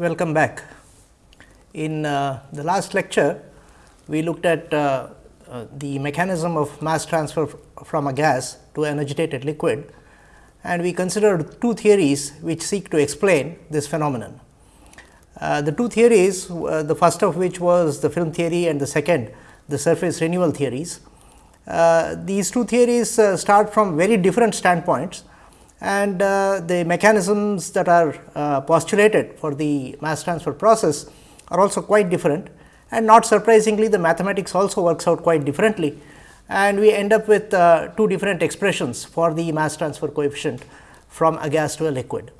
Welcome back. In uh, the last lecture, we looked at uh, uh, the mechanism of mass transfer from a gas to an agitated liquid and we considered two theories which seek to explain this phenomenon. Uh, the two theories, uh, the first of which was the film theory and the second the surface renewal theories. Uh, these two theories start from very different standpoints and uh, the mechanisms that are uh, postulated for the mass transfer process are also quite different. And not surprisingly the mathematics also works out quite differently. And we end up with uh, two different expressions for the mass transfer coefficient from a gas to a liquid.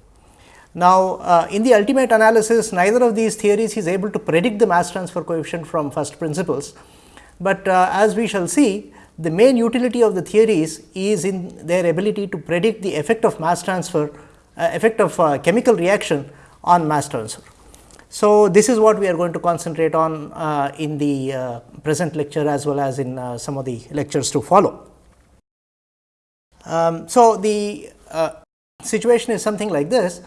Now, uh, in the ultimate analysis neither of these theories is able to predict the mass transfer coefficient from first principles, but uh, as we shall see the main utility of the theories is in their ability to predict the effect of mass transfer, uh, effect of uh, chemical reaction on mass transfer. So, this is what we are going to concentrate on uh, in the uh, present lecture as well as in uh, some of the lectures to follow. Um, so, the uh, situation is something like this.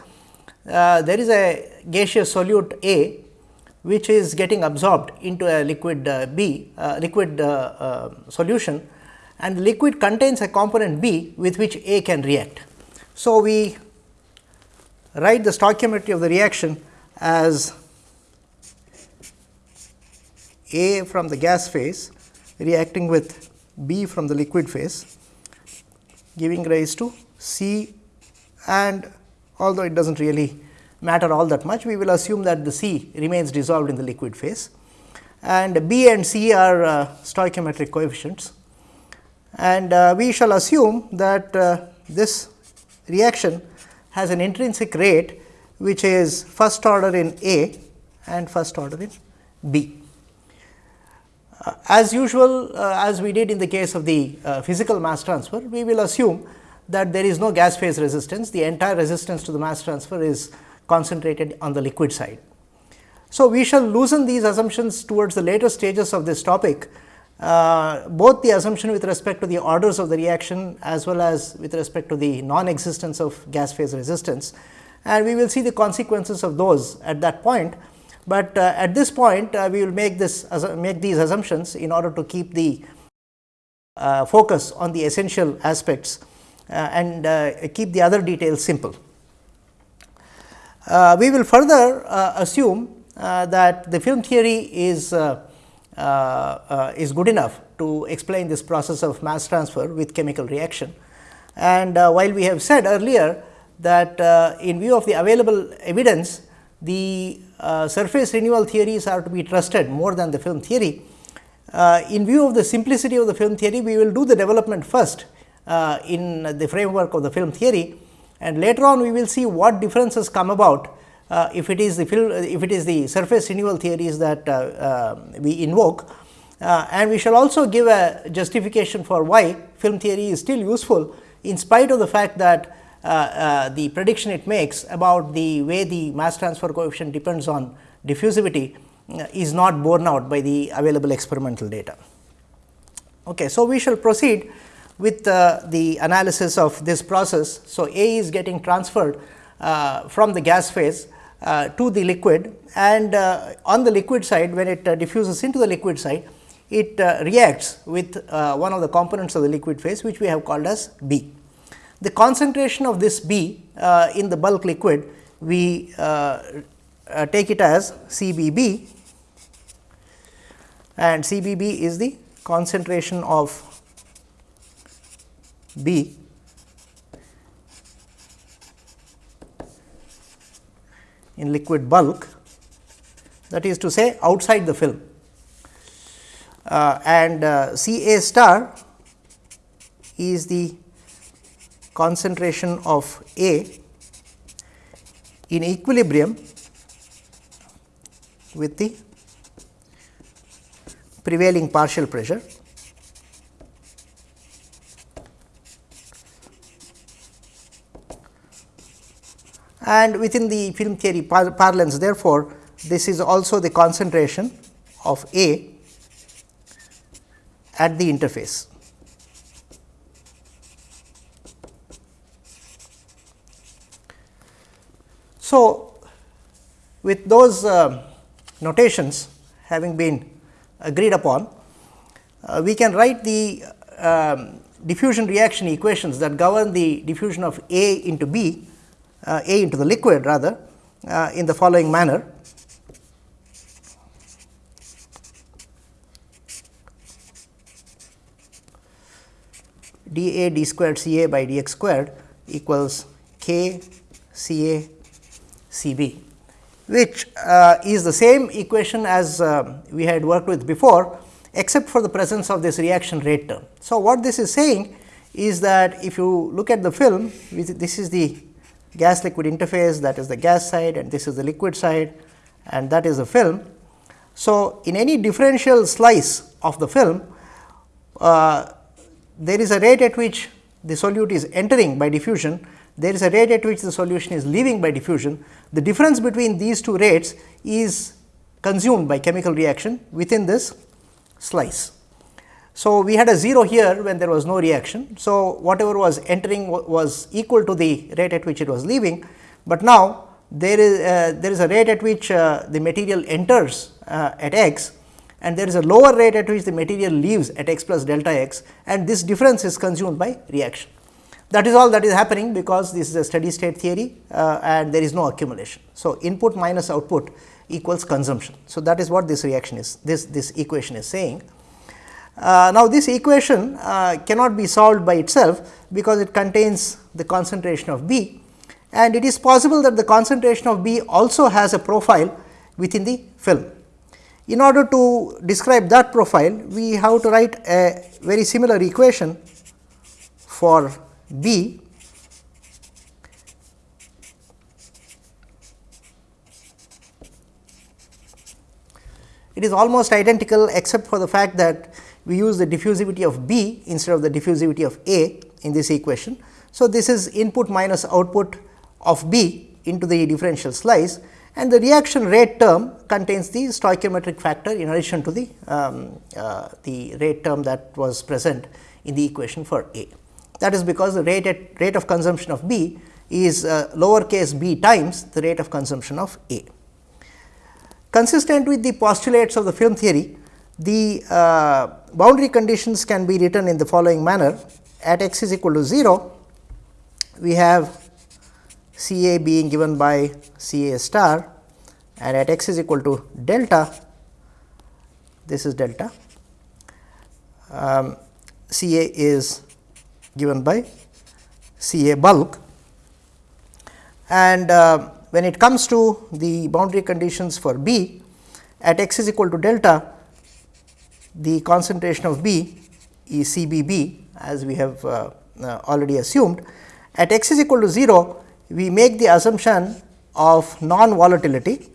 there is a gaseous solute A which is getting absorbed into a liquid uh, B uh, liquid uh, solution and the liquid contains a component B with which A can react. So, we write the stoichiometry of the reaction as A from the gas phase reacting with B from the liquid phase giving rise to C and although it does not really matter all that much, we will assume that the C remains dissolved in the liquid phase and B and C are uh, stoichiometric coefficients. And uh, we shall assume that uh, this reaction has an intrinsic rate which is first order in A and first order in B. Uh, as usual, uh, as we did in the case of the uh, physical mass transfer, we will assume that there is no gas phase resistance, the entire resistance to the mass transfer is concentrated on the liquid side. So, we shall loosen these assumptions towards the later stages of this topic, uh, both the assumption with respect to the orders of the reaction as well as with respect to the non-existence of gas phase resistance and we will see the consequences of those at that point. But uh, at this point uh, we will make this make these assumptions in order to keep the uh, focus on the essential aspects uh, and uh, keep the other details simple. Uh, we will further uh, assume uh, that the film theory is uh, uh, uh, is good enough to explain this process of mass transfer with chemical reaction. And while we have said earlier that in view of the available evidence, the surface renewal theories are to be trusted more than the film theory. in view of the simplicity of the film theory, we will do the development first in the framework of the film theory and later on we will see what differences come about uh, if it is the if it is the surface renewal theories that uh, uh, we invoke uh, and we shall also give a justification for why film theory is still useful in spite of the fact that uh, the prediction it makes about the way the mass transfer coefficient depends on diffusivity is not borne out by the available experimental data. Okay, so, we shall proceed with uh, the analysis of this process. So, A is getting transferred uh, from the gas phase uh, to the liquid and uh, on the liquid side when it uh, diffuses into the liquid side it uh, reacts with one of the components of the liquid phase which we have called as B. The concentration of this B in the bulk liquid we take it as CBB and CBB is the concentration of B. In liquid bulk that is to say outside the film. Uh, and uh, C A star is the concentration of A in equilibrium with the prevailing partial pressure and within the film theory par parlance therefore, this is also the concentration of A at the interface. So, With those uh, notations having been agreed upon, uh, we can write the um, diffusion reaction equations that govern the diffusion of A into B, A into the liquid rather uh, in the following manner. d A d squared C A by d x squared equals k C A C B, which uh, is the same equation as uh, we had worked with before, except for the presence of this reaction rate term. So, what this is saying is that if you look at the film, this is the gas liquid interface that is the gas side and this is the liquid side and that is the film. So, in any differential slice of the film, uh, there is a rate at which the solute is entering by diffusion, there is a rate at which the solution is leaving by diffusion. The difference between these two rates is consumed by chemical reaction within this slice. So, we had a 0 here when there was no reaction. So, whatever was entering was equal to the rate at which it was leaving, but now there is uh, there is a rate at which uh, the material enters uh, at x and there is a lower rate at which the material leaves at x plus delta x and this difference is consumed by reaction. That is all that is happening because this is a steady state theory uh, and there is no accumulation. So, input minus output equals consumption. So, that is what this reaction is this this equation is saying. Uh, now, this equation uh, cannot be solved by itself because it contains the concentration of B and it is possible that the concentration of B also has a profile within the film. In order to describe that profile, we have to write a very similar equation for B It is almost identical except for the fact that we use the diffusivity of B instead of the diffusivity of A in this equation. So, this is input minus output of B into the differential slice and the reaction rate term contains the stoichiometric factor in addition to the, um, uh, the rate term that was present in the equation for A. That is because the rate at rate of consumption of B is uh, lowercase b times the rate of consumption of A. Consistent with the postulates of the film theory, the uh, boundary conditions can be written in the following manner at x is equal to 0, we have C A being given by C A star and at x is equal to delta, this is delta, um, C A is given by C A bulk. And uh, when it comes to the boundary conditions for B, at x is equal to delta, the concentration of B is C B B as we have uh, uh, already assumed. At x is equal to 0, we make the assumption of non volatility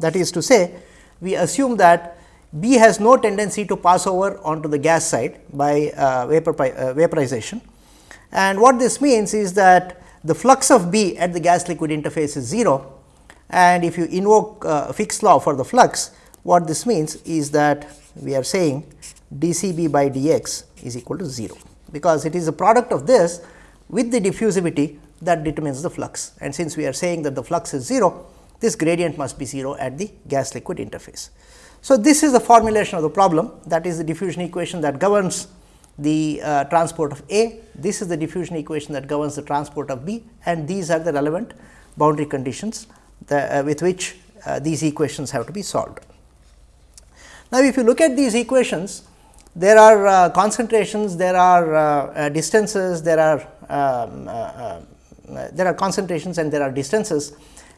that is to say we assume that B has no tendency to pass over onto the gas side by uh, vapor, uh, vaporization. And what this means is that the flux of B at the gas liquid interface is 0 and if you invoke uh, Fick's law for the flux what this means is that we are saying d C B by d x is equal to 0 because it is a product of this with the diffusivity that determines the flux. And since we are saying that the flux is 0, this gradient must be 0 at the gas liquid interface. So, this is the formulation of the problem that is the diffusion equation that governs the uh, transport of A, this is the diffusion equation that governs the transport of B and these are the relevant boundary conditions the, uh, with which uh, these equations have to be solved. Now, if you look at these equations, there are uh, concentrations, there are uh, uh, distances, there are um, uh, uh, there are concentrations and there are distances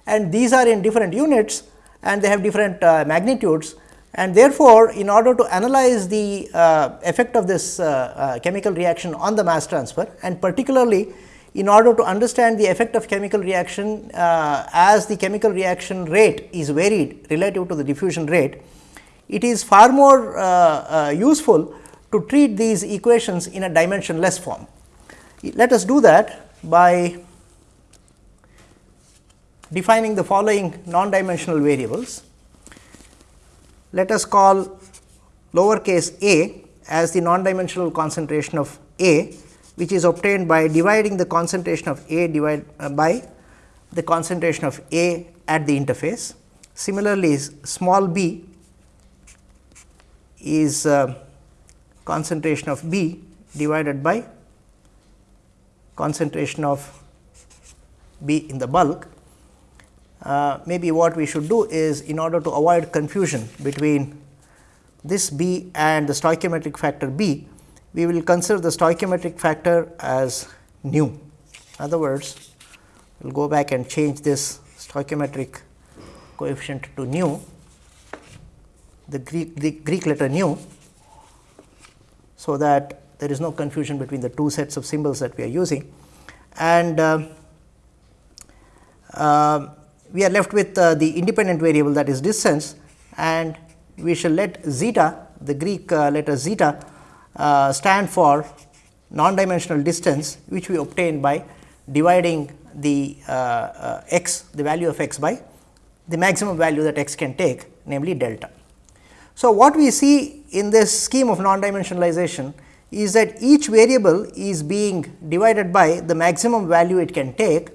and these are in different units and they have different magnitudes and therefore, in order to analyze the effect of this chemical reaction on the mass transfer and particularly in order to understand the effect of chemical reaction as the chemical reaction rate is varied relative to the diffusion rate, it is far more uh, uh, useful to treat these equations in a dimensionless form. Let us do that by defining the following non-dimensional variables. Let us call lowercase a as the non-dimensional concentration of A which is obtained by dividing the concentration of A uh, by the concentration of A at the interface. Similarly, small b is uh, concentration of B divided by concentration of B in the bulk. Uh, maybe what we should do is in order to avoid confusion between this B and the stoichiometric factor B, we will consider the stoichiometric factor as nu. In other words, we will go back and change this stoichiometric coefficient to nu, the Greek, the Greek letter nu, so that there is no confusion between the two sets of symbols that we are using. And uh, uh, we are left with uh, the independent variable that is distance and we shall let zeta the Greek uh, letter zeta uh, stand for non-dimensional distance which we obtain by dividing the uh, uh, x the value of x by the maximum value that x can take namely delta. So, what we see in this scheme of non-dimensionalization is that each variable is being divided by the maximum value it can take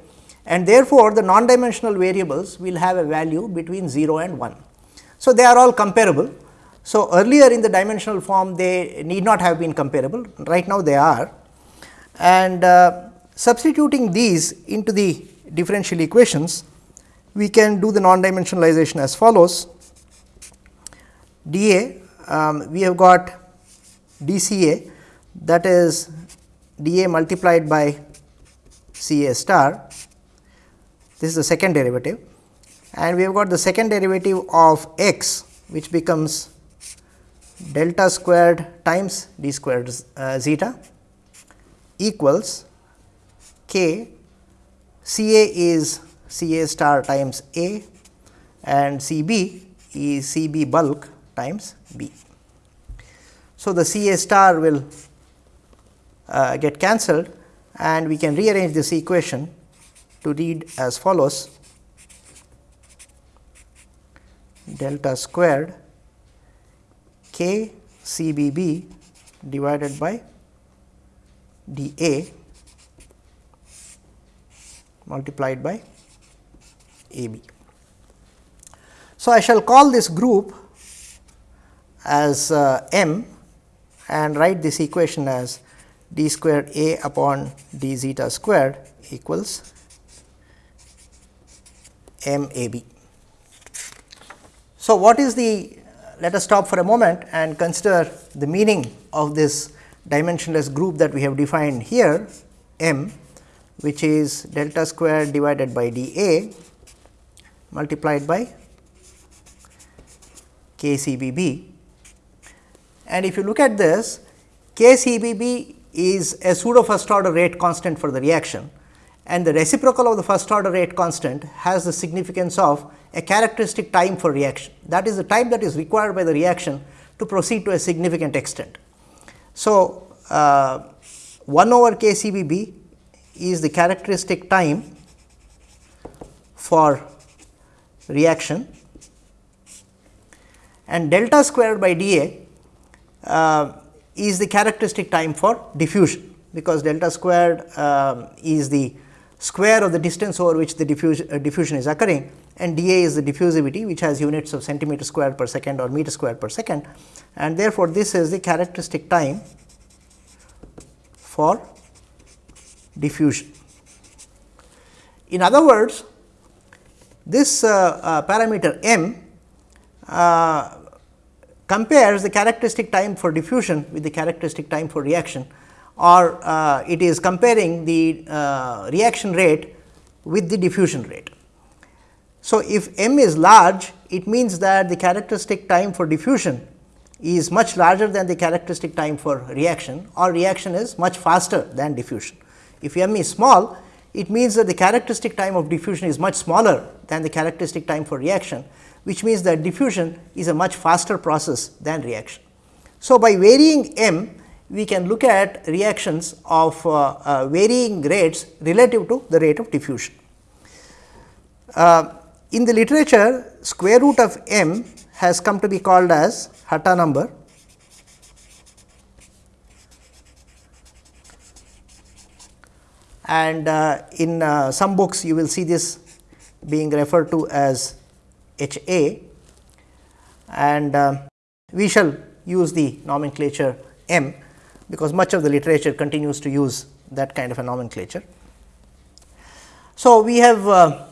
and therefore, the non-dimensional variables will have a value between 0 and 1. So, they are all comparable. So, earlier in the dimensional form they need not have been comparable, right now they are. And uh, substituting these into the differential equations, we can do the non-dimensionalization as follows. dA, um, we have got dCA that is dA multiplied by Ca star, this is the second derivative. And we have got the second derivative of x which becomes delta squared times d squared uh, zeta equals k C A is C A star times A and C B is C B bulk times B. So, the C A star will uh, get cancelled and we can rearrange this equation to read as follows delta squared k C B B divided by d A multiplied by A B. So, I shall call this group as uh, M and write this equation as d squared A upon d zeta squared equals M A B. So, what is the let us stop for a moment and consider the meaning of this dimensionless group that we have defined here M which is delta square divided by d A multiplied by k C B B. And if you look at this k C B B is a pseudo first order rate constant for the reaction and the reciprocal of the first order rate constant has the significance of a characteristic time for reaction. That is the time that is required by the reaction to proceed to a significant extent. So, uh, 1 over k C B B is the characteristic time for reaction and delta squared by dA uh, is the characteristic time for diffusion, because delta squared uh, is the square of the distance over which the diffusion, uh, diffusion is occurring and dA is the diffusivity which has units of centimeter square per second or meter square per second and therefore, this is the characteristic time for diffusion. In other words, this uh, uh, parameter m uh, compares the characteristic time for diffusion with the characteristic time for reaction or uh, it is comparing the uh, reaction rate with the diffusion rate. So, if m is large it means that the characteristic time for diffusion is much larger than the characteristic time for reaction or reaction is much faster than diffusion. If m is small, it means that the characteristic time of diffusion is much smaller than the characteristic time for reaction, which means that diffusion is a much faster process than reaction. So, by varying m, we can look at reactions of uh, uh, varying rates relative to the rate of diffusion. Uh, in the literature, square root of m has come to be called as Hatta number. And uh, in uh, some books you will see this being referred to as H A. And uh, we shall use the nomenclature M, because much of the literature continues to use that kind of a nomenclature. So, we have uh,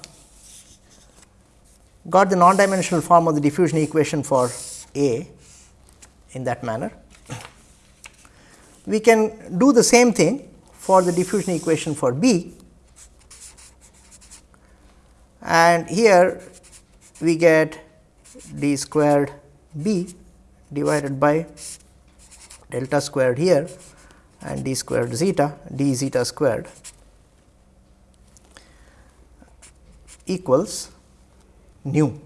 got the non-dimensional form of the diffusion equation for A in that manner. We can do the same thing for the diffusion equation for B and here we get d squared b divided by delta squared here and d squared zeta d zeta squared equals nu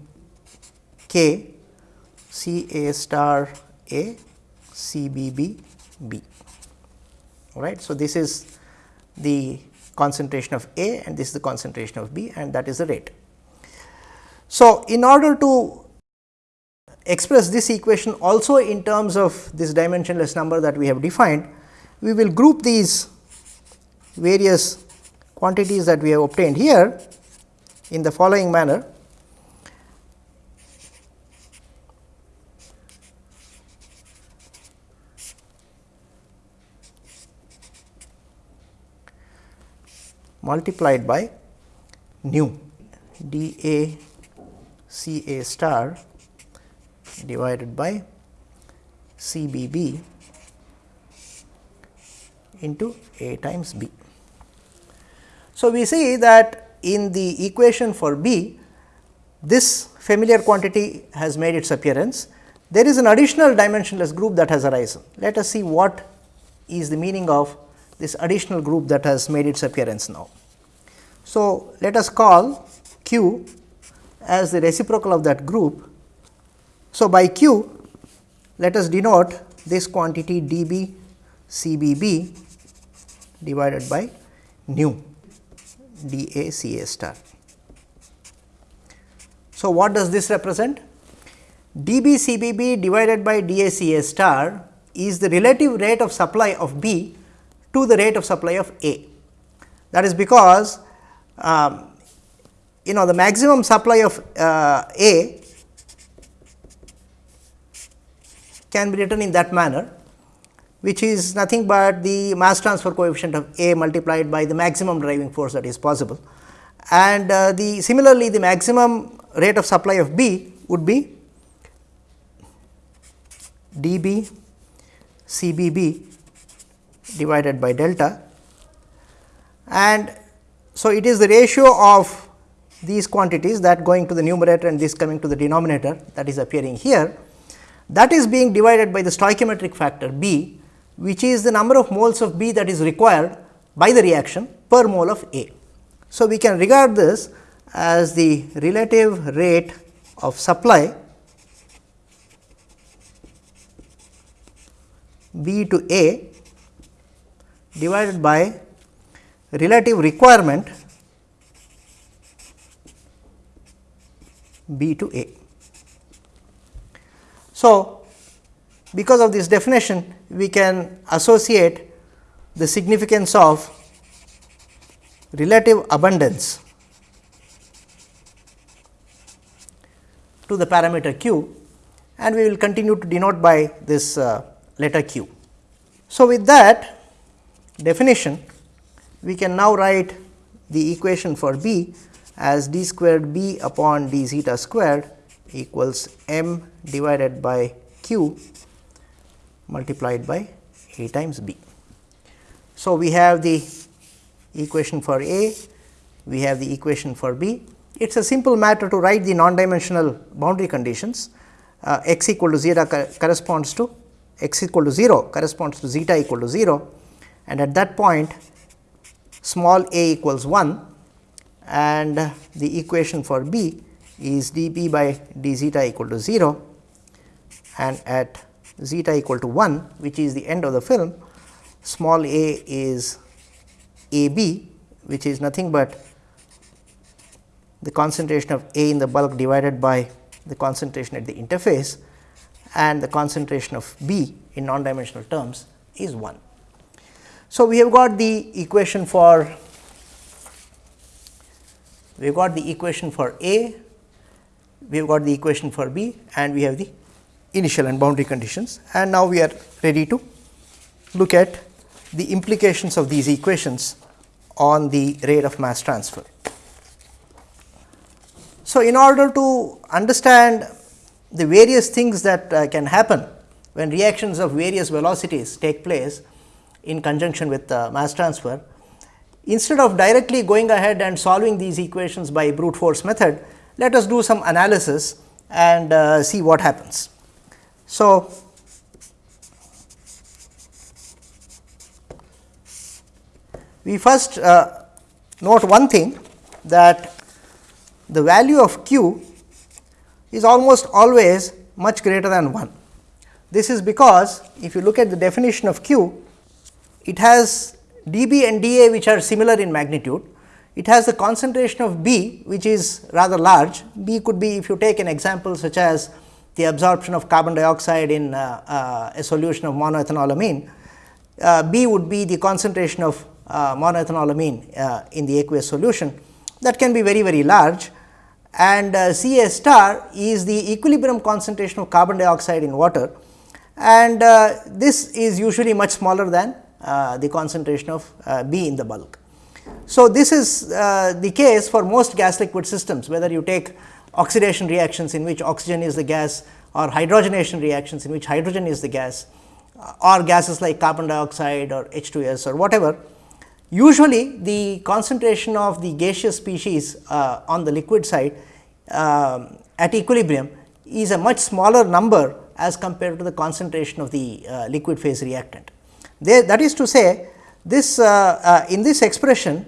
k c a star a c b b b all right. So, this is the concentration of A and this is the concentration of B and that is the rate. So, in order to express this equation also in terms of this dimensionless number that we have defined, we will group these various quantities that we have obtained here in the following manner. multiplied by nu d a c a star divided by C B B into A times B. So, we see that in the equation for B, this familiar quantity has made its appearance. There is an additional dimensionless group that has arisen. Let us see what is the meaning of this additional group that has made its appearance now. So, let us call Q as the reciprocal of that group so, by q let us denote this quantity d b c b b divided by nu d a c a star. So, what does this represent? d b c b b divided by d a c a star is the relative rate of supply of B to the rate of supply of A. That is because um, you know the maximum supply of uh, A can be written in that manner which is nothing but the mass transfer coefficient of A multiplied by the maximum driving force that is possible. And uh, the similarly the maximum rate of supply of B would be d B C B B divided by delta and so it is the ratio of these quantities that going to the numerator and this coming to the denominator that is appearing here that is being divided by the stoichiometric factor B, which is the number of moles of B that is required by the reaction per mole of A. So, we can regard this as the relative rate of supply B to A divided by relative requirement B to A. So, because of this definition we can associate the significance of relative abundance to the parameter q and we will continue to denote by this uh, letter q. So, with that definition we can now write the equation for B as d squared b upon d zeta squared equals m divided by q multiplied by A times B. So, we have the equation for A, we have the equation for B. It is a simple matter to write the non-dimensional boundary conditions uh, x equal to zeta corresponds to x equal to 0 corresponds to zeta equal to 0 and at that point small a equals 1 and the equation for B is d b by d zeta equal to 0 and at zeta equal to 1 which is the end of the film small a is a b which is nothing but the concentration of A in the bulk divided by the concentration at the interface and the concentration of B in non dimensional terms is 1. So, we have got the equation for we have got the equation for A, we have got the equation for B and we have the initial and boundary conditions and now we are ready to look at the implications of these equations on the rate of mass transfer. So, in order to understand the various things that uh, can happen when reactions of various velocities take place in conjunction with uh, mass transfer, instead of directly going ahead and solving these equations by brute force method, let us do some analysis and uh, see what happens. So, we first uh, note one thing that the value of q is almost always much greater than 1. This is because if you look at the definition of q, it has dB and dA which are similar in magnitude. It has the concentration of B which is rather large. B could be if you take an example such as the absorption of carbon dioxide in uh, uh, a solution of monoethanolamine, uh, B would be the concentration of uh, monoethanolamine uh, in the aqueous solution that can be very very large and uh, Ca star is the equilibrium concentration of carbon dioxide in water and this is usually much smaller than the concentration of B in the bulk. So, this is the case for most gas liquid systems whether you take oxidation reactions in which oxygen is the gas or hydrogenation reactions in which hydrogen is the gas or gases like carbon dioxide or H2S or whatever. Usually the concentration of the gaseous species uh, on the liquid side uh, at equilibrium is a much smaller number as compared to the concentration of the uh, liquid phase reactant. There, that is to say this uh, uh, in this expression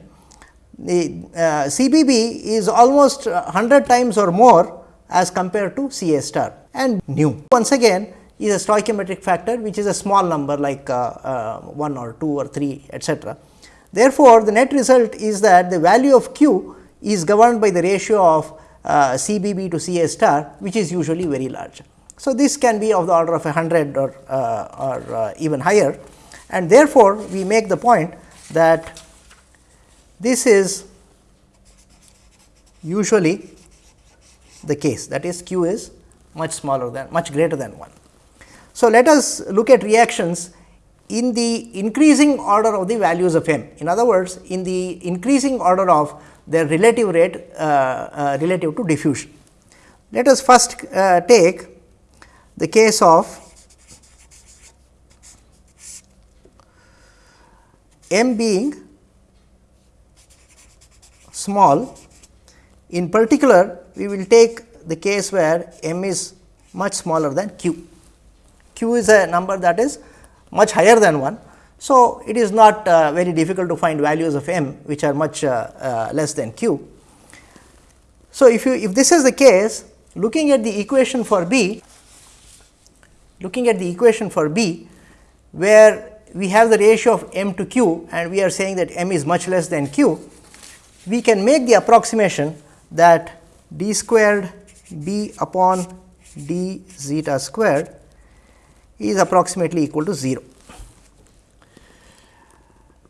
the uh, CBB is almost 100 times or more as compared to Ca star and nu. Once again is a stoichiometric factor which is a small number like uh, uh, 1 or 2 or 3 etcetera. Therefore, the net result is that the value of q is governed by the ratio of uh, CBB to Ca star which is usually very large. So, this can be of the order of 100 or, uh, or uh, even higher and therefore, we make the point that this is usually the case that is q is much smaller than much greater than 1. So, let us look at reactions in the increasing order of the values of m. In other words, in the increasing order of their relative rate uh, uh, relative to diffusion. Let us first uh, take the case of m being small. In particular, we will take the case where m is much smaller than q. q is a number that is much higher than 1. So, it is not uh, very difficult to find values of m which are much uh, uh, less than q. So, if you if this is the case looking at the equation for B, looking at the equation for B where we have the ratio of m to q and we are saying that m is much less than q, we can make the approximation that d squared b upon d zeta squared is approximately equal to 0.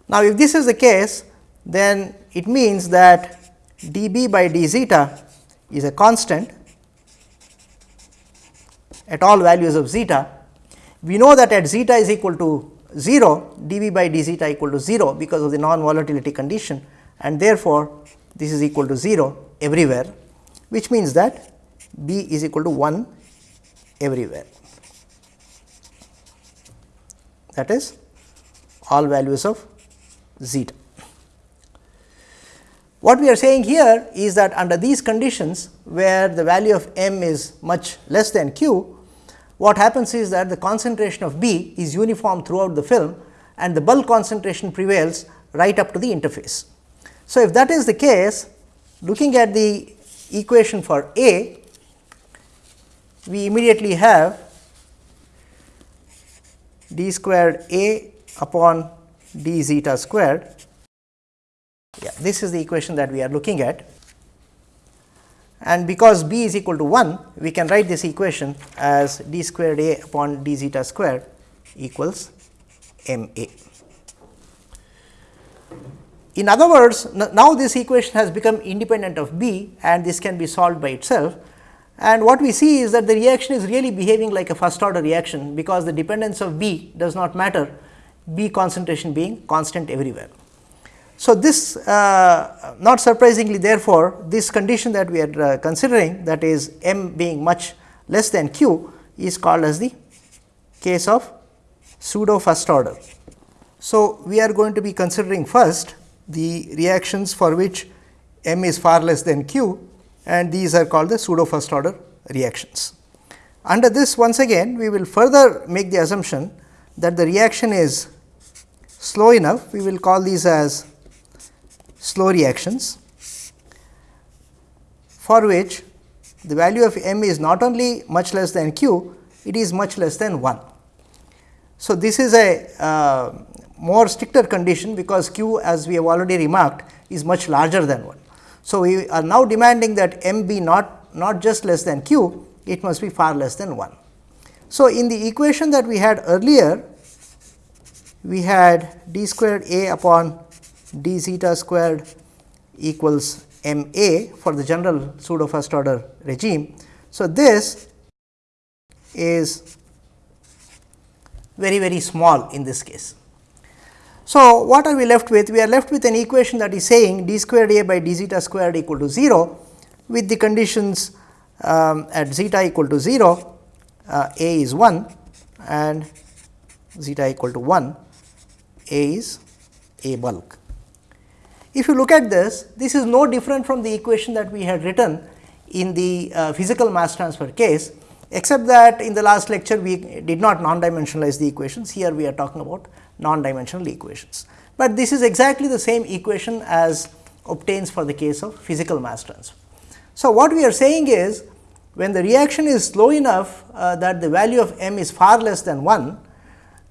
Now, if this is the case then it means that d b by d zeta is a constant at all values of zeta. We know that at zeta is equal to 0 d b by d zeta equal to 0 because of the non volatility condition and therefore, this is equal to 0 everywhere which means that b is equal to 1 everywhere that is all values of zeta. What we are saying here is that under these conditions where the value of m is much less than q, what happens is that the concentration of B is uniform throughout the film and the bulk concentration prevails right up to the interface. So, if that is the case looking at the equation for A, we immediately have d squared A upon d zeta squared. Yeah, this is the equation that we are looking at and because b is equal to 1 we can write this equation as d squared a upon d zeta squared equals m a. in other words, now this equation has become independent of B and this can be solved by itself. And what we see is that the reaction is really behaving like a first order reaction, because the dependence of B does not matter, B concentration being constant everywhere. So, this uh, not surprisingly therefore, this condition that we are uh, considering that is m being much less than q is called as the case of pseudo first order. So, we are going to be considering first the reactions for which m is far less than q and these are called the pseudo first order reactions. Under this once again we will further make the assumption that the reaction is slow enough we will call these as slow reactions for which the value of m is not only much less than q it is much less than 1. So, this is a uh, more stricter condition because q as we have already remarked is much larger than 1. So, we are now demanding that m be not, not just less than q, it must be far less than 1. So, in the equation that we had earlier, we had d squared a upon d zeta squared equals m a for the general pseudo first order regime. So, this is very very small in this case. So, what are we left with? We are left with an equation that is saying d squared a by d zeta squared equal to 0 with the conditions um, at zeta equal to 0, uh, a is 1 and zeta equal to 1, a is a bulk. If you look at this, this is no different from the equation that we had written in the uh, physical mass transfer case, except that in the last lecture we did not non-dimensionalize the equations. Here we are talking about non-dimensional equations. But this is exactly the same equation as obtains for the case of physical mass transfer. So, what we are saying is when the reaction is slow enough uh, that the value of m is far less than 1,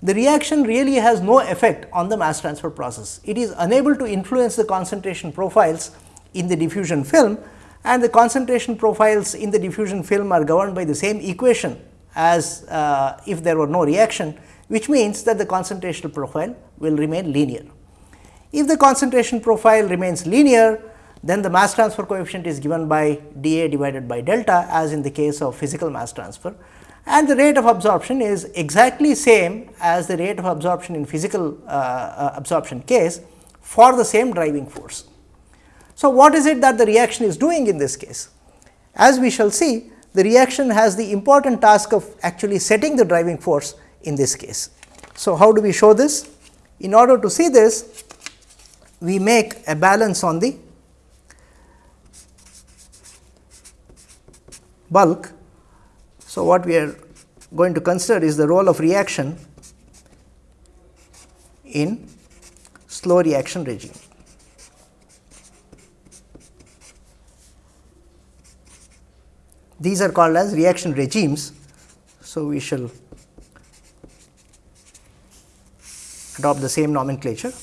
the reaction really has no effect on the mass transfer process. It is unable to influence the concentration profiles in the diffusion film and the concentration profiles in the diffusion film are governed by the same equation as uh, if there were no reaction which means that the concentration profile will remain linear. If the concentration profile remains linear, then the mass transfer coefficient is given by dA divided by delta as in the case of physical mass transfer and the rate of absorption is exactly same as the rate of absorption in physical uh, uh, absorption case for the same driving force. So, what is it that the reaction is doing in this case? As we shall see, the reaction has the important task of actually setting the driving force in this case. So, how do we show this? In order to see this, we make a balance on the bulk. So, what we are going to consider is the role of reaction in slow reaction regime. These are called as reaction regimes. So, we shall adopt the same nomenclature.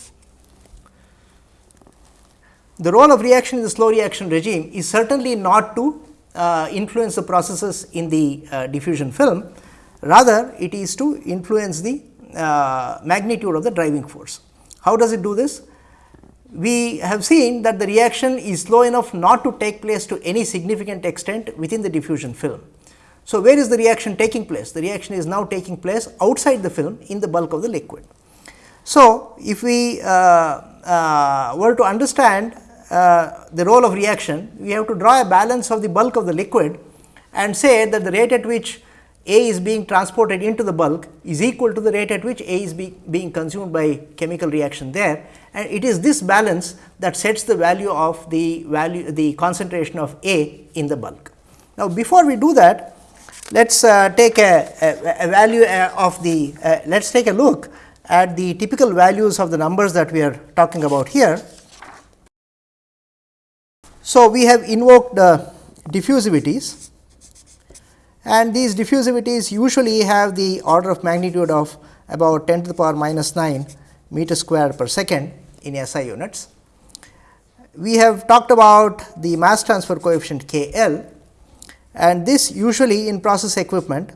The role of reaction in the slow reaction regime is certainly not to uh, influence the processes in the uh, diffusion film, rather it is to influence the uh, magnitude of the driving force. How does it do this? We have seen that the reaction is slow enough not to take place to any significant extent within the diffusion film. So, where is the reaction taking place? The reaction is now taking place outside the film in the bulk of the liquid. So, if we uh, uh, were to understand uh, the role of reaction, we have to draw a balance of the bulk of the liquid and say that the rate at which A is being transported into the bulk is equal to the rate at which A is be, being consumed by chemical reaction there and it is this balance that sets the value of the value the concentration of A in the bulk. Now, before we do that let us uh, take a, a, a value uh, of the uh, let us take a look at the typical values of the numbers that we are talking about here. So, we have invoked uh, diffusivities and these diffusivities usually have the order of magnitude of about 10 to the power minus 9 meter square per second in SI units. We have talked about the mass transfer coefficient K L and this usually in process equipment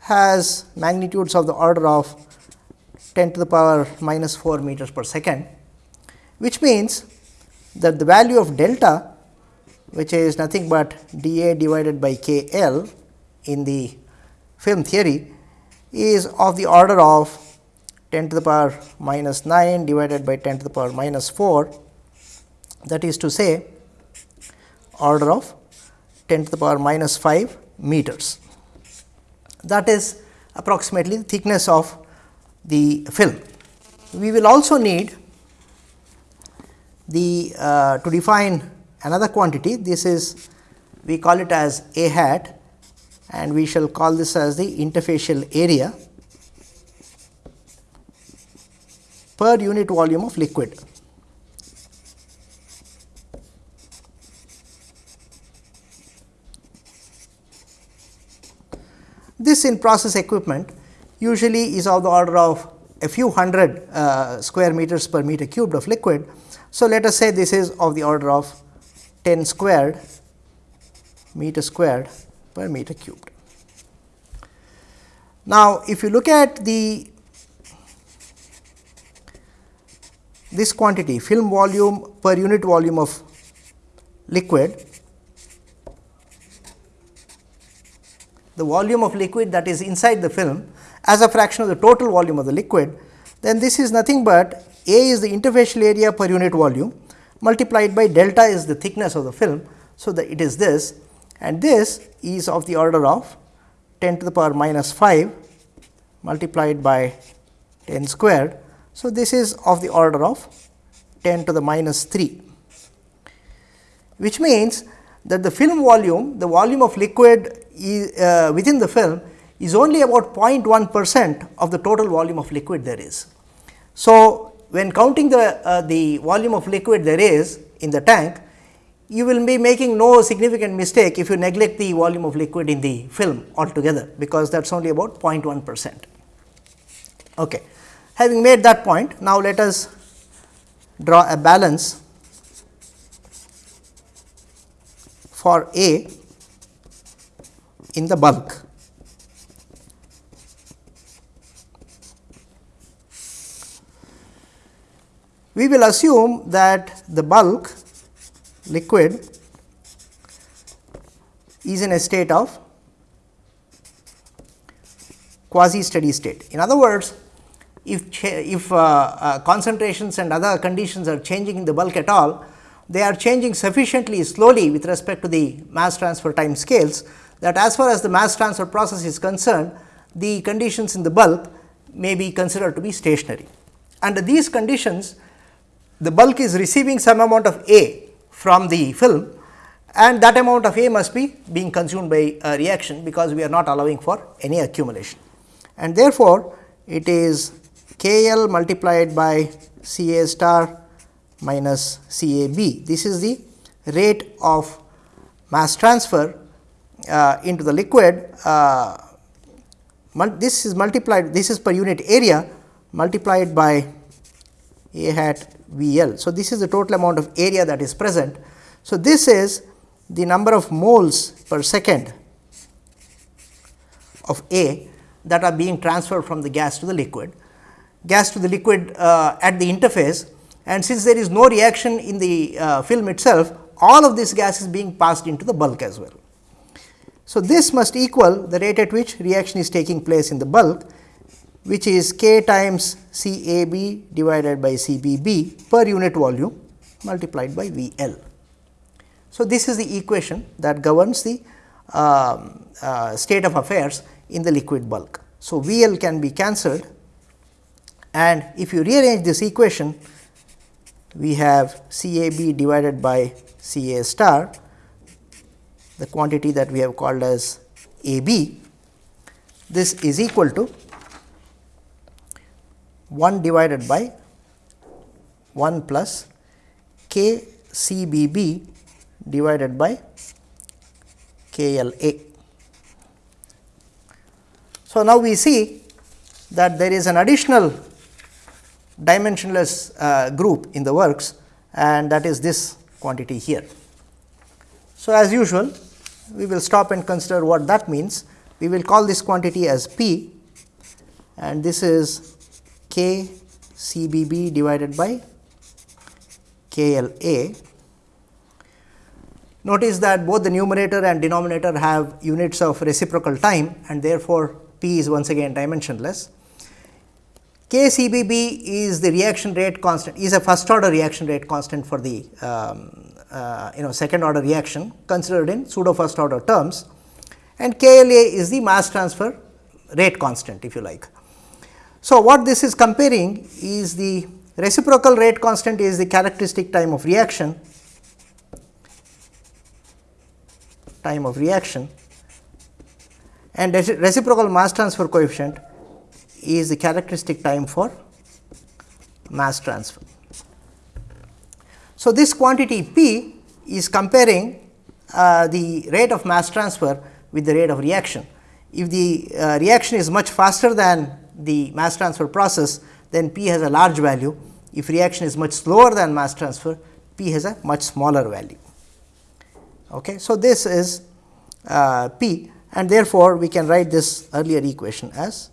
has magnitudes of the order of 10 to the power minus 4 meters per second. which means that the value of delta which is nothing but dA divided by K L in the film theory is of the order of 10 to the power minus 9 divided by 10 to the power minus 4 that is to say order of 10 to the power minus 5 meters. That is approximately the thickness of the film. We will also need the uh, to define another quantity this is we call it as a hat and we shall call this as the interfacial area per unit volume of liquid. This in process equipment usually is of the order of a few hundred uh, square meters per meter cubed of liquid. So, let us say this is of the order of 10 squared meter squared per meter cubed. Now, if you look at the this quantity film volume per unit volume of liquid the volume of liquid that is inside the film as a fraction of the total volume of the liquid, then this is nothing but A is the interfacial area per unit volume multiplied by delta is the thickness of the film. So, that it is this and this is of the order of 10 to the power minus 5 multiplied by 10 squared. So, this is of the order of 10 to the minus 3, which means that the film volume, the volume of liquid is, uh, within the film is only about 0.1 percent of the total volume of liquid there is. So, when counting the, uh, the volume of liquid there is in the tank, you will be making no significant mistake if you neglect the volume of liquid in the film altogether, because that is only about 0.1 percent. Okay. Having made that point, now let us draw a balance for A in the bulk. We will assume that the bulk liquid is in a state of quasi steady state. In other words, if, if uh, uh, concentrations and other conditions are changing in the bulk at all, they are changing sufficiently slowly with respect to the mass transfer time scales that as far as the mass transfer process is concerned, the conditions in the bulk may be considered to be stationary. Under these conditions, the bulk is receiving some amount of A from the film and that amount of A must be being consumed by a reaction because we are not allowing for any accumulation. And therefore, it is K L multiplied by C A star minus C A B. This is the rate of mass transfer uh, into the liquid. Uh, this is multiplied, this is per unit area multiplied by A hat V L. So, this is the total amount of area that is present. So, this is the number of moles per second of A that are being transferred from the gas to the liquid, gas to the liquid uh, at the interface and since there is no reaction in the uh, film itself, all of this gas is being passed into the bulk as well. So, this must equal the rate at which reaction is taking place in the bulk which is k times C A B divided by C B B per unit volume multiplied by V L. So, this is the equation that governs the uh, uh, state of affairs in the liquid bulk. So, V L can be cancelled and if you rearrange this equation we have C A B divided by C A star the quantity that we have called as A B this is equal to 1 divided by 1 plus k C B B divided by K L A. So, now we see that there is an additional dimensionless uh, group in the works and that is this quantity here. So, as usual we will stop and consider what that means. We will call this quantity as P and this is k C B B divided by K L A. Notice that both the numerator and denominator have units of reciprocal time and therefore, P is once again dimensionless. K C B B is the reaction rate constant is a first order reaction rate constant for the um, uh, you know second order reaction considered in pseudo first order terms and K L A is the mass transfer rate constant if you like. So, what this is comparing is the reciprocal rate constant is the characteristic time of reaction time of reaction and reciprocal mass transfer coefficient is the characteristic time for mass transfer. So, this quantity P is comparing uh, the rate of mass transfer with the rate of reaction. If the uh, reaction is much faster than the mass transfer process, then P has a large value. If reaction is much slower than mass transfer, P has a much smaller value. Okay. So, this is uh, P and therefore, we can write this earlier equation as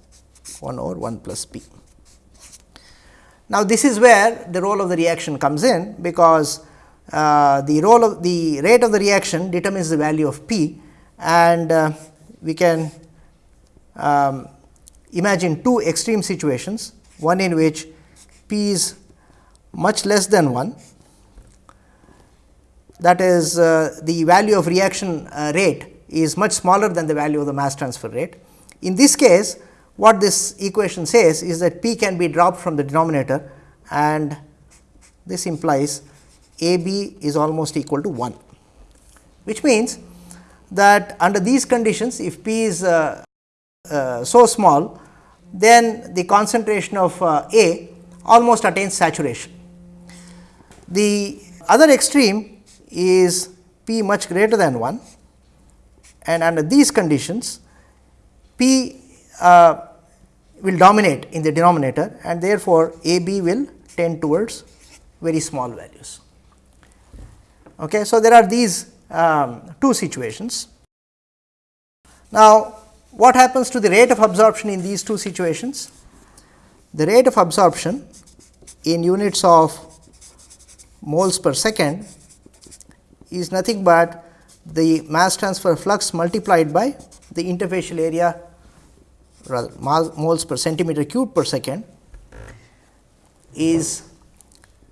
1 over 1 plus P. Now, this is where the role of the reaction comes in, because uh, the role of the rate of the reaction determines the value of P and uh, we can um, imagine two extreme situations, one in which P is much less than 1 that is uh, the value of reaction uh, rate is much smaller than the value of the mass transfer rate. In this case what this equation says is that P can be dropped from the denominator and this implies A b is almost equal to 1, which means that under these conditions if P is uh, uh, so small then the concentration of uh, A almost attains saturation. The other extreme is P much greater than 1 and under these conditions P uh, will dominate in the denominator and therefore, A B will tend towards very small values. Okay. So, there are these um, two situations. Now, what happens to the rate of absorption in these two situations? The rate of absorption in units of moles per second is nothing but the mass transfer flux multiplied by the interfacial area rather moles per centimeter cube per second is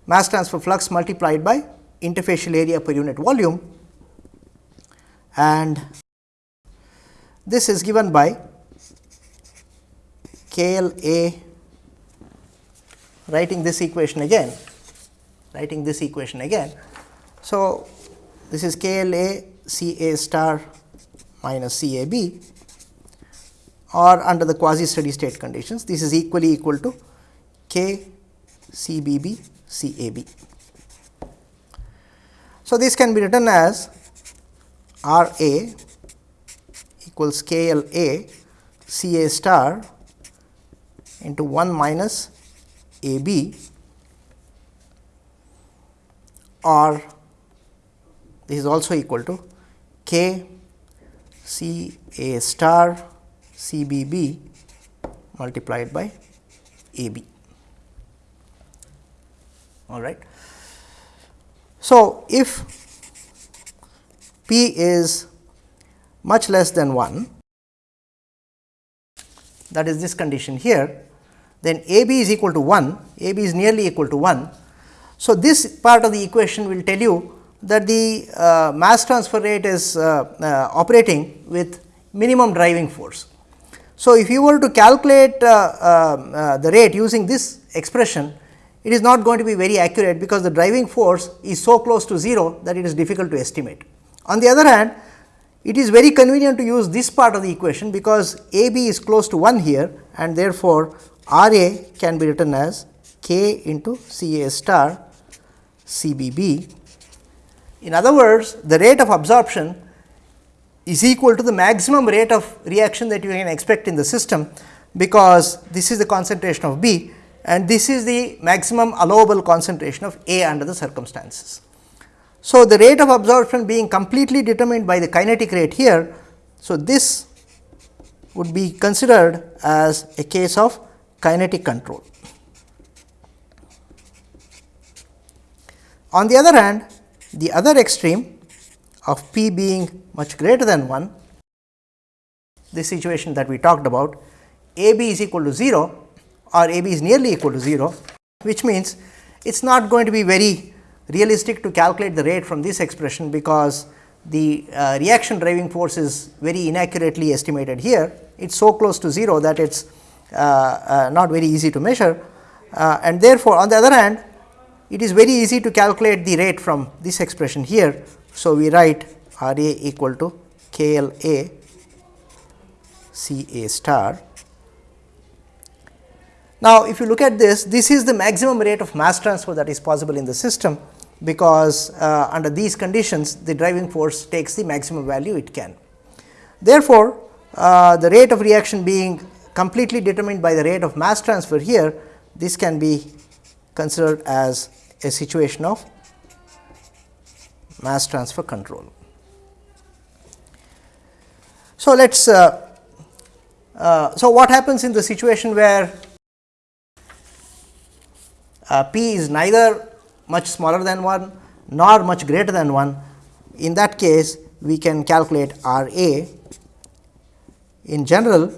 mass transfer flux multiplied by interfacial area per unit volume and this is given by K L A writing this equation again writing this equation again. So, this is K L A C A star minus C A B or under the quasi steady state conditions this is equally equal to K C B B C A B. So, this can be written as R A equals K L A C A star into 1 minus A B or this is also equal to K C A star C B B multiplied by A B. All right. So, if P is much less than 1 that is this condition here, then A B is equal to 1, A B is nearly equal to 1. So, this part of the equation will tell you that the uh, mass transfer rate is uh, uh, operating with minimum driving force. So, if you were to calculate uh, uh, uh, the rate using this expression, it is not going to be very accurate because the driving force is so close to 0 that it is difficult to estimate. On the other hand, it is very convenient to use this part of the equation because A b is close to 1 here and therefore, R a can be written as k into C a star C b b. In other words, the rate of absorption is equal to the maximum rate of reaction that you can expect in the system, because this is the concentration of B and this is the maximum allowable concentration of A under the circumstances. So, the rate of absorption being completely determined by the kinetic rate here. So, this would be considered as a case of kinetic control. On the other hand, the other extreme of p being much greater than 1, this situation that we talked about, a b is equal to 0 or a b is nearly equal to 0, which means it is not going to be very realistic to calculate the rate from this expression, because the uh, reaction driving force is very inaccurately estimated here. It is so close to 0 that it is uh, uh, not very easy to measure uh, and therefore, on the other hand it is very easy to calculate the rate from this expression here. So, we write R A equal to K L A C A star. Now, if you look at this, this is the maximum rate of mass transfer that is possible in the system, because uh, under these conditions the driving force takes the maximum value it can. Therefore, uh, the rate of reaction being completely determined by the rate of mass transfer here, this can be considered as a situation of mass transfer control. So, let us uh, uh, so what happens in the situation where uh, p is neither much smaller than 1 nor much greater than 1 in that case we can calculate R A in general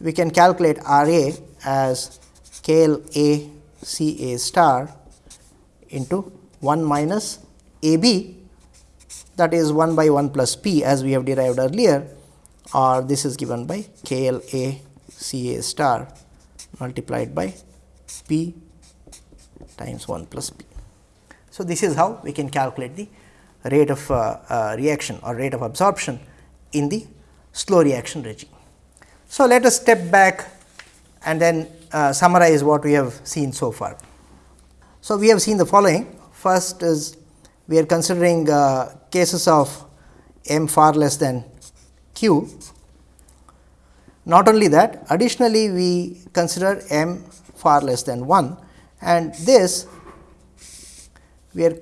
we can calculate R A as K L A C A star into 1 minus A B. That is 1 by 1 plus P as we have derived earlier or this is given by K L A C A star multiplied by P times 1 plus P. So, this is how we can calculate the rate of uh, uh, reaction or rate of absorption in the slow reaction regime. So, let us step back and then uh, summarize what we have seen so far. So, we have seen the following first is we are considering uh, cases of m far less than q. Not only that additionally we consider m far less than 1 and this we are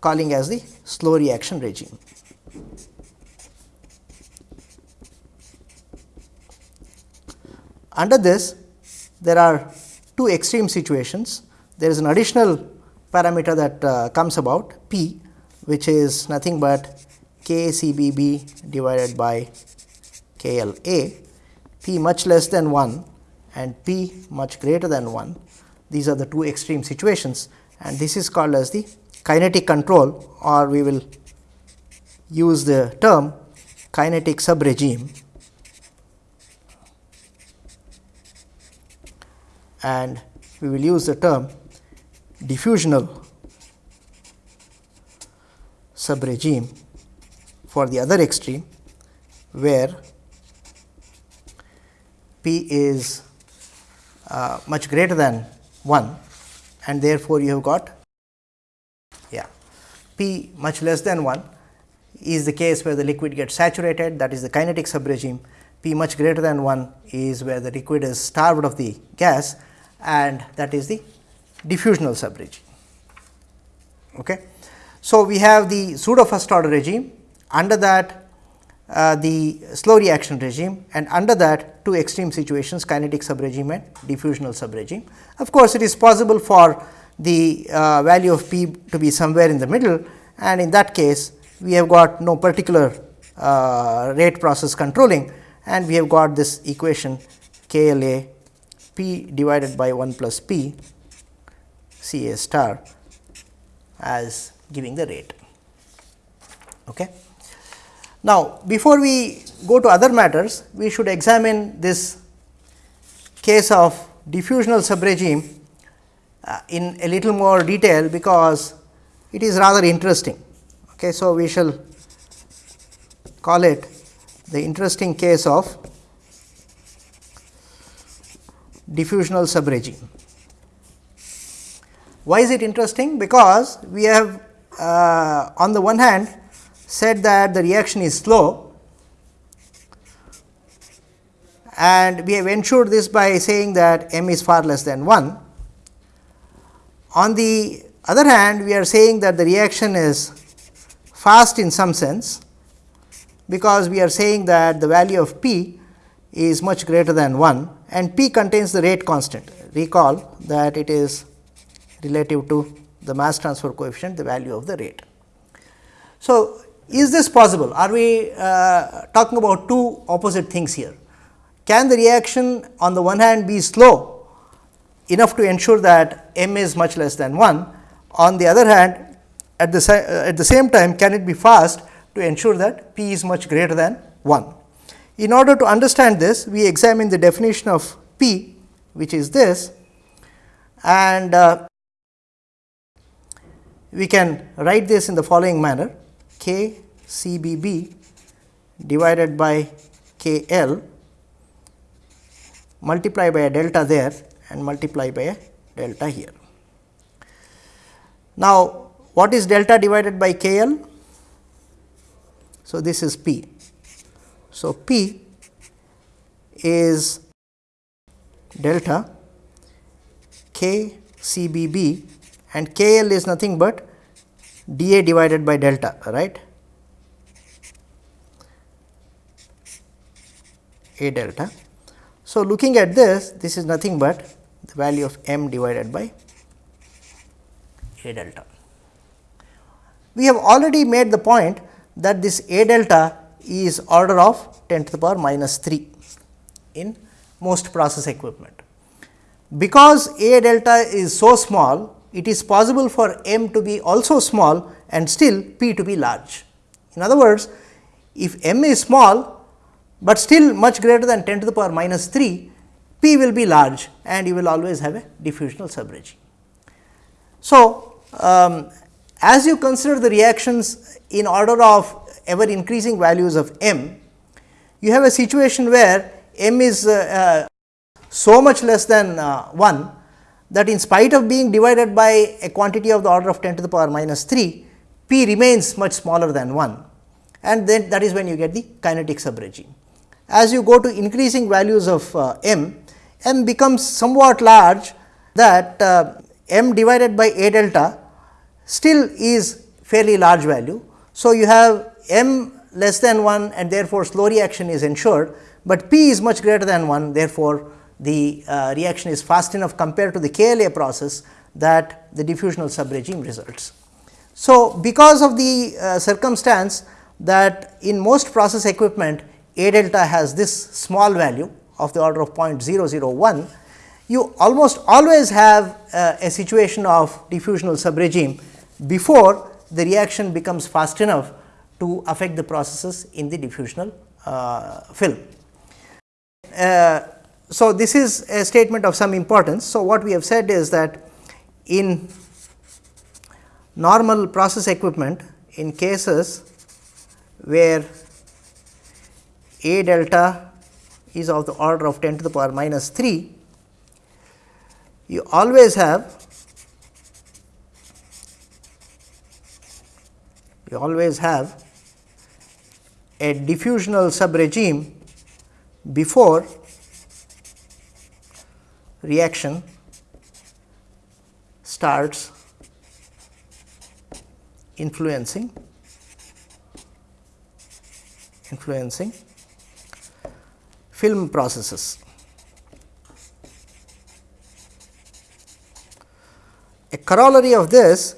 calling as the slow reaction regime. Under this there are two extreme situations. There is an additional parameter that uh, comes about p which is nothing but k c b b divided by k l a p much less than 1 and p much greater than 1. These are the two extreme situations. And this is called as the kinetic control or we will use the term kinetic sub regime and we will use the term diffusional subregime for the other extreme where p is uh, much greater than 1 and therefore, you have got yeah p much less than 1 is the case where the liquid gets saturated that is the kinetic subregime p much greater than 1 is where the liquid is starved of the gas and that is the diffusional subregime. Okay. So, we have the pseudo first order regime under that uh, the slow reaction regime and under that two extreme situations kinetic subregime and diffusional subregime. Of course, it is possible for the uh, value of p to be somewhere in the middle and in that case we have got no particular uh, rate process controlling and we have got this equation k l a p divided by 1 plus p c a star as giving the rate. Okay. Now, before we go to other matters, we should examine this case of diffusional subregime uh, in a little more detail, because it is rather interesting. Okay, so, we shall call it the interesting case of diffusional subregime. Why is it interesting? Because we have uh, on the one hand said that the reaction is slow and we have ensured this by saying that m is far less than 1. On the other hand, we are saying that the reaction is fast in some sense, because we are saying that the value of p is much greater than 1 and p contains the rate constant. Recall that it is relative to the mass transfer coefficient the value of the rate. So, is this possible? Are we uh, talking about two opposite things here? Can the reaction on the one hand be slow enough to ensure that m is much less than 1? On the other hand, at the, uh, at the same time can it be fast to ensure that p is much greater than 1? In order to understand this, we examine the definition of p which is this and uh, we can write this in the following manner k C B B divided by K L multiply by a delta there and multiply by a delta here. Now, what is delta divided by K L? So, this is P. So, P is delta K C B B and K L is nothing but d A divided by delta right. A delta. So, looking at this, this is nothing but the value of m divided by A delta. We have already made the point that this A delta is order of 10 to the power minus 3 in most process equipment. Because A delta is so small, it is possible for m to be also small and still p to be large. In other words, if m is small, but still much greater than 10 to the power minus 3, P will be large and you will always have a diffusional subregime. So, um, as you consider the reactions in order of ever increasing values of m, you have a situation where m is uh, uh, so much less than uh, 1 that in spite of being divided by a quantity of the order of 10 to the power minus 3, p remains much smaller than 1 and then that is when you get the kinetic subregime as you go to increasing values of uh, m, m becomes somewhat large that uh, m divided by a delta still is fairly large value. So, you have m less than 1 and therefore, slow reaction is ensured, but p is much greater than 1 therefore, the uh, reaction is fast enough compared to the KLA process that the diffusional subregime results. So, because of the uh, circumstance that in most process equipment a delta has this small value of the order of 0.001, you almost always have uh, a situation of diffusional subregime before the reaction becomes fast enough to affect the processes in the diffusional uh, film. Uh, so, this is a statement of some importance. So, what we have said is that in normal process equipment in cases where a delta is of the order of 10 to the power minus 3, you always have you always have a diffusional subregime before reaction starts influencing influencing film processes. A corollary of this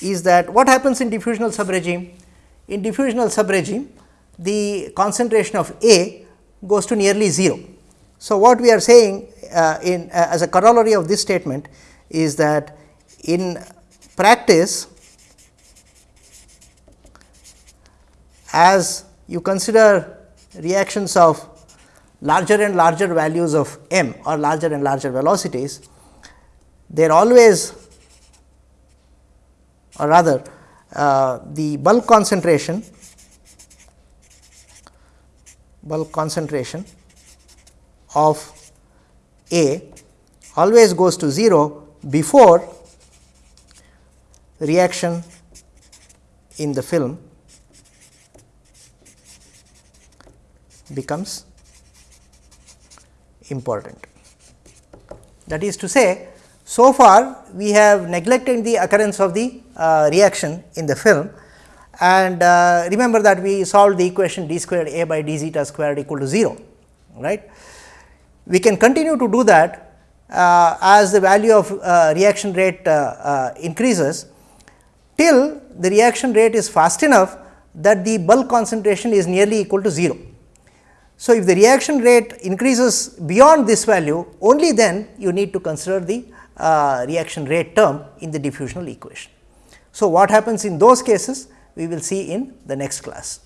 is that what happens in diffusional subregime? In diffusional subregime, the concentration of A goes to nearly 0. So, what we are saying uh, in uh, as a corollary of this statement is that in practice as you consider reactions of larger and larger values of m or larger and larger velocities, they are always or rather uh, the bulk concentration bulk concentration of A always goes to 0 before reaction in the film becomes important. That is to say, so far we have neglected the occurrence of the uh, reaction in the film and uh, remember that we solved the equation d squared a by d zeta squared equal to 0 right. We can continue to do that uh, as the value of uh, reaction rate uh, increases till the reaction rate is fast enough that the bulk concentration is nearly equal to 0. So, if the reaction rate increases beyond this value only then you need to consider the uh, reaction rate term in the diffusional equation. So, what happens in those cases we will see in the next class.